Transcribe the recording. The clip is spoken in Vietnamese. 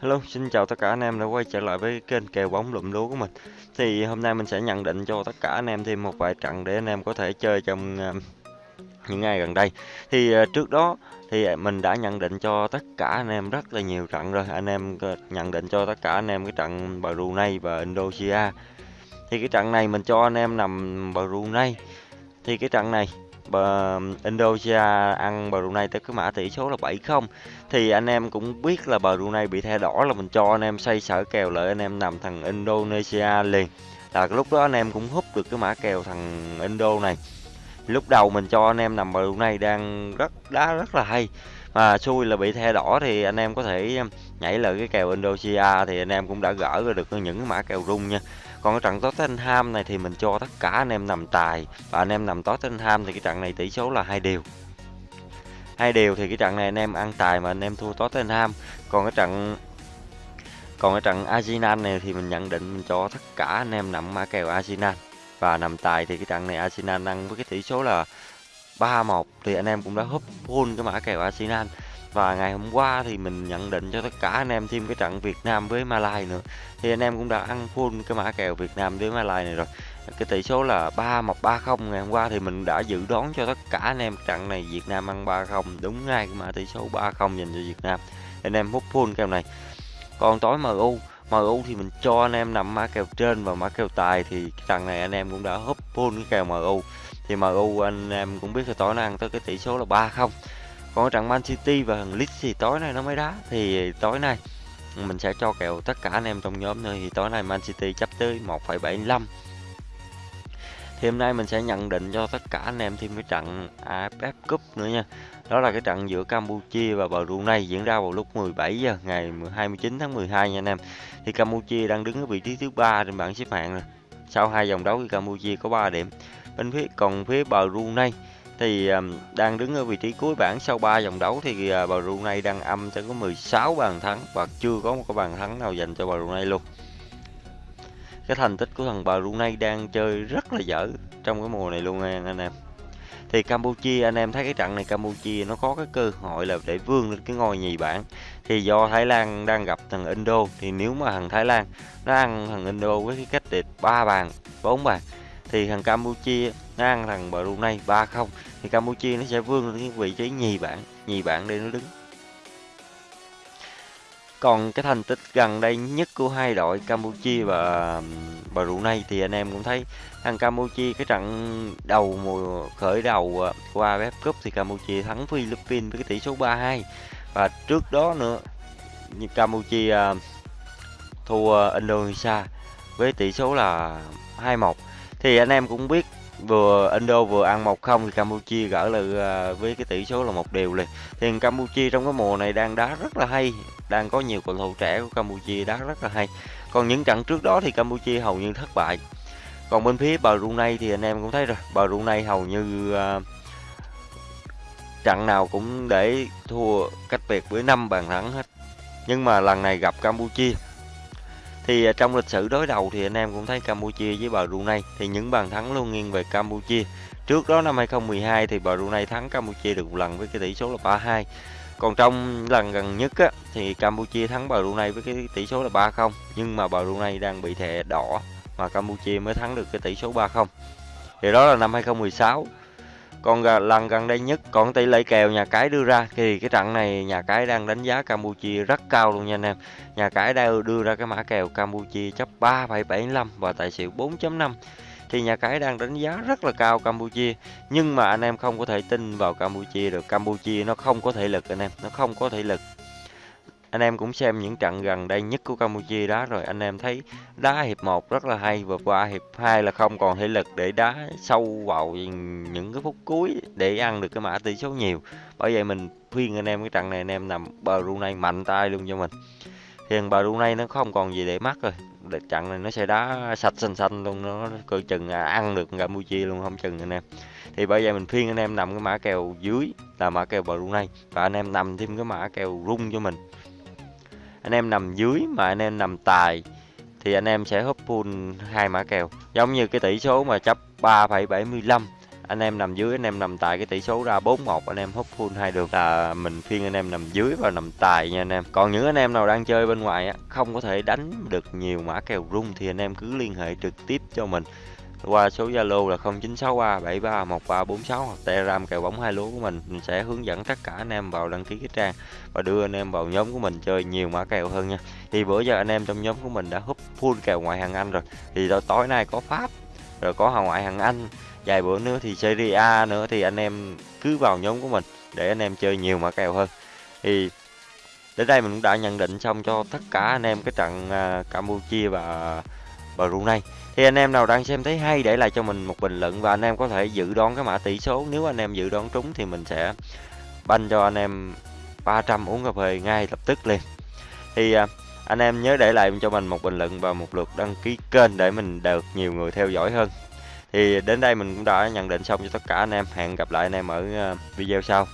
Hello, xin chào tất cả anh em đã quay trở lại với kênh kèo bóng lụm lúa của mình. Thì hôm nay mình sẽ nhận định cho tất cả anh em thêm một vài trận để anh em có thể chơi trong uh, những ngày gần đây. Thì uh, trước đó thì mình đã nhận định cho tất cả anh em rất là nhiều trận rồi. Anh em nhận định cho tất cả anh em cái trận Brunei và Indonesia. Thì cái trận này mình cho anh em nằm Brunei. Thì cái trận này Indonesia ăn Brunei tới cái mã tỷ số là 7-0 thì anh em cũng biết là Brunei bị thẻ đỏ là mình cho anh em xây sở kèo lại, anh em nằm thằng Indonesia liền. Là lúc đó anh em cũng hút được cái mã kèo thằng Indo này. Lúc đầu mình cho anh em nằm Brunei đang rất đá rất là hay. Mà xui là bị thẻ đỏ thì anh em có thể nhảy lại cái kèo Indonesia thì anh em cũng đã gỡ ra được những cái mã kèo rung nha còn cái trận Tottenham này thì mình cho tất cả anh em nằm tài. Và anh em nằm Tottenham thì cái trận này tỷ số là hai đều. Hai đều thì cái trận này anh em ăn tài mà anh em thua Tottenham. Còn cái trận, còn cái trận Arsenal này thì mình nhận định mình cho tất cả anh em nằm mã kèo Arsenal. Và nằm tài thì cái trận này Arsenal ăn với cái tỷ số là 3-1 thì anh em cũng đã húp full cái mã kèo Arsenal và ngày hôm qua thì mình nhận định cho tất cả anh em thêm cái trận Việt Nam với Malai nữa. Thì anh em cũng đã ăn full cái mã kèo Việt Nam với Malai này rồi. Cái tỷ số là 3 1 30 ngày hôm qua thì mình đã dự đoán cho tất cả anh em trận này Việt Nam ăn 30 đúng ngay cái mã tỷ số 30 dành cho Việt Nam. Anh em hút full kèo này. Còn tối MU MU thì mình cho anh em nằm mã kèo trên và mã kèo tài thì trận này anh em cũng đã hút full cái kèo MU thì MU anh em cũng biết là tối nay ăn tới cái tỷ số là 30 còn trận Man City và thằng Leeds thì tối nay nó mới đá. Thì tối nay mình sẽ cho kèo tất cả anh em trong nhóm nữa. Thì tối nay Man City chấp tới 1,75 thì hôm nay mình sẽ nhận định cho tất cả anh em thêm cái trận AFF Cup nữa nha. Đó là cái trận giữa Campuchia và Brunei diễn ra vào lúc 17 giờ ngày 29 tháng 12 nha anh em. Thì Campuchia đang đứng ở vị trí thứ ba trên bảng xếp hạng rồi. Sau hai vòng đấu thì Campuchia có 3 điểm. Bên phía còn phía Brunei thì ờ, đang đứng ở vị trí cuối bảng sau 3 vòng đấu thì ờ, Brunei đang âm cho có 16 bàn thắng và chưa có một cái bàn thắng nào dành cho Brunei luôn. Cái thành tích của thằng Brunei đang chơi rất là dở trong cái mùa này luôn anh em. Thì Campuchia, anh em thấy cái trận này Campuchia nó có cái cơ hội là để vươn lên cái ngôi nhì bảng. Thì do Thái Lan đang gặp thằng Indo, thì nếu mà thằng Thái Lan nó ăn thằng Indo với cái cách địch ba bàn, bốn bàn thì thằng Campuchia ngang thằng Brunei 3-0 thì Campuchia nó sẽ vươn lên cái vị trí nhì bảng nhì bảng để nó đứng. Còn cái thành tích gần đây nhất của hai đội Campuchia và Brunei thì anh em cũng thấy thằng Campuchia cái trận đầu mùa, khởi đầu ờ, qua AFF Cup thì Campuchia thắng Philippines với cái tỷ số 3-2 và trước đó nữa, như Campuchia ờ, thua Indonesia với tỷ số là 2-1 thì anh em cũng biết vừa Indo vừa ăn 1-0 thì Campuchia gỡ là với cái tỷ số là một điều liền. Thì Campuchia trong cái mùa này đang đá rất là hay đang có nhiều cầu thủ trẻ của Campuchia đá rất là hay. Còn những trận trước đó thì Campuchia hầu như thất bại. Còn bên phía Brunei thì anh em cũng thấy rồi Brunei hầu như uh, trận nào cũng để thua cách biệt với 5 bàn thắng hết. Nhưng mà lần này gặp Campuchia thì à, trong lịch sử đối đầu thì anh em cũng thấy Campuchia với Brunei thì những bàn thắng luôn nghiêng về Campuchia. Trước đó năm 2012 thì Brunei thắng Campuchia được một lần với cái tỷ số là 3-2. Còn trong lần gần nhất á, thì Campuchia thắng Brunei với cái tỷ số là 3-0 nhưng mà Brunei đang bị thẻ đỏ mà Campuchia mới thắng được cái tỷ số 3-0. Thì đó là năm 2016 còn lần gần đây nhất còn tỷ lệ kèo nhà cái đưa ra thì cái trận này nhà cái đang đánh giá Campuchia rất cao luôn nha anh em. Nhà cái đang đưa ra cái mã kèo Campuchia chấp 3,75 và tài xỉu 4.5 thì nhà cái đang đánh giá rất là cao Campuchia nhưng mà anh em không có thể tin vào Campuchia được. Campuchia nó không có thể lực anh em nó không có thể lực anh em cũng xem những trận gần đây nhất của Campuchia đá rồi. Anh em thấy đá hiệp 1 rất là hay và qua hiệp 2 là không còn thể lực để đá sâu vào những cái phút cuối để ăn được cái mã tỷ số nhiều. Bởi vậy mình khuyên anh em cái trận này anh em nằm Brunei mạnh tay luôn cho mình. Thì Brunei nó không còn gì để mắc rồi. Trận này nó sẽ đá sạch xanh xanh luôn nó coi chừng à, ăn được Campuchia luôn không chừng anh em. Thì bây giờ mình phiên anh em nằm cái mã kèo dưới là mã kèo Brunei và anh em nằm thêm cái mã kèo rung cho mình anh em nằm dưới mà anh em nằm tài thì anh em sẽ húp full hai mã kèo. Giống như cái tỷ số mà chấp 3,75 anh em nằm dưới anh em nằm tài cái tỷ số ra 4-1 anh em hút full hai đường. Là mình phiên anh em nằm dưới và nằm tài nha anh em. Còn những anh em nào đang chơi bên ngoài không có thể đánh được nhiều mã kèo rung thì anh em cứ liên hệ trực tiếp cho mình qua số Zalo là 0963731346 hoặc Telegram kèo bóng hai lúa của mình. Mình sẽ hướng dẫn tất cả anh em vào đăng ký cái trang và đưa anh em vào nhóm của mình chơi nhiều mã kèo hơn nha. Thì bữa giờ anh em trong nhóm của mình đã hút full kèo ngoại hạng Anh rồi. Thì tối nay có Pháp rồi có hàng ngoại hạng Anh. Vài bữa nữa thì Serie A nữa thì anh em cứ vào nhóm của mình để anh em chơi nhiều mã kèo hơn. Thì đến đây mình cũng đã nhận định xong cho tất cả anh em cái trận uh, Campuchia và Brunei thì anh em nào đang xem thấy hay, để lại cho mình một bình luận và anh em có thể dự đoán cái mã tỷ số. Nếu anh em dự đoán trúng thì mình sẽ banh cho anh em 300 uống cà phê ngay lập tức liền. Thì à, anh em nhớ để lại cho mình một bình luận và một lượt đăng ký kênh để mình được nhiều người theo dõi hơn. Thì đến đây mình cũng đã nhận định xong cho tất cả anh em. Hẹn gặp lại anh em ở à, video sau.